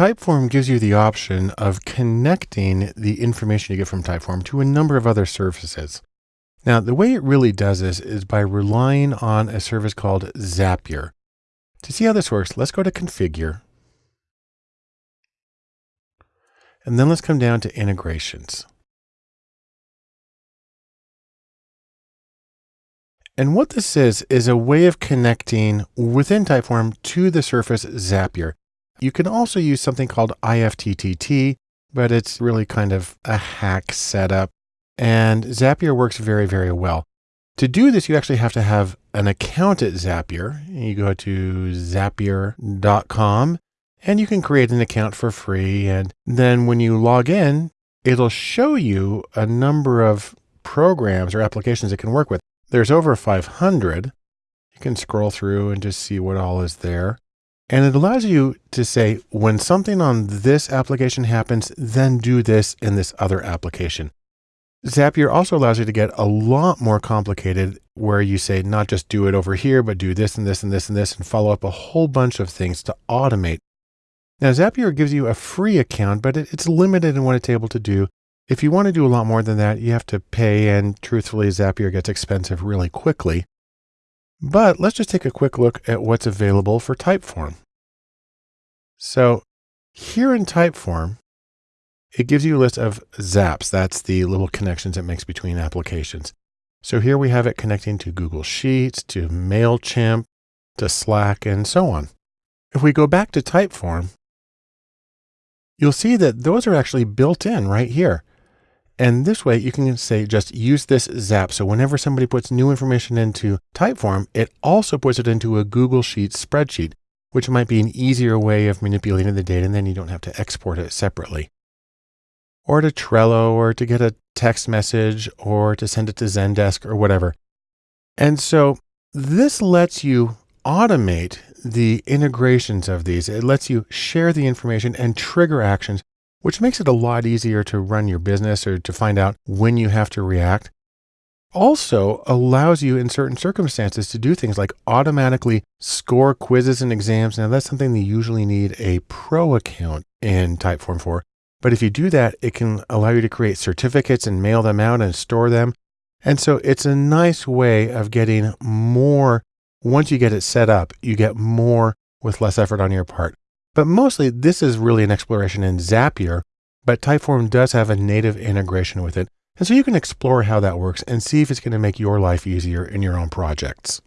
Typeform gives you the option of connecting the information you get from Typeform to a number of other services. Now, the way it really does this is by relying on a service called Zapier. To see how this works, let's go to Configure. And then let's come down to Integrations. And what this is, is a way of connecting within Typeform to the surface Zapier. You can also use something called IFTTT, but it's really kind of a hack setup. And Zapier works very, very well. To do this, you actually have to have an account at Zapier. You go to zapier.com and you can create an account for free. And then when you log in, it'll show you a number of programs or applications it can work with. There's over 500. You can scroll through and just see what all is there. And it allows you to say, when something on this application happens, then do this in this other application. Zapier also allows you to get a lot more complicated where you say, not just do it over here, but do this and this and this and this and follow up a whole bunch of things to automate. Now, Zapier gives you a free account, but it's limited in what it's able to do. If you want to do a lot more than that, you have to pay, and truthfully, Zapier gets expensive really quickly. But let's just take a quick look at what's available for Typeform. So here in Typeform, it gives you a list of zaps. That's the little connections it makes between applications. So here we have it connecting to Google Sheets, to MailChimp, to Slack, and so on. If we go back to Typeform, you'll see that those are actually built in right here. And this way you can say, just use this zap. So whenever somebody puts new information into Typeform, it also puts it into a Google Sheets spreadsheet, which might be an easier way of manipulating the data. And then you don't have to export it separately or to Trello or to get a text message or to send it to Zendesk or whatever. And so this lets you automate the integrations of these. It lets you share the information and trigger actions which makes it a lot easier to run your business or to find out when you have to react. Also allows you in certain circumstances to do things like automatically score quizzes and exams. Now that's something you usually need a pro account in Typeform for. But if you do that, it can allow you to create certificates and mail them out and store them. And so it's a nice way of getting more. Once you get it set up, you get more with less effort on your part. But mostly this is really an exploration in Zapier, but Typeform does have a native integration with it. And so you can explore how that works and see if it's going to make your life easier in your own projects.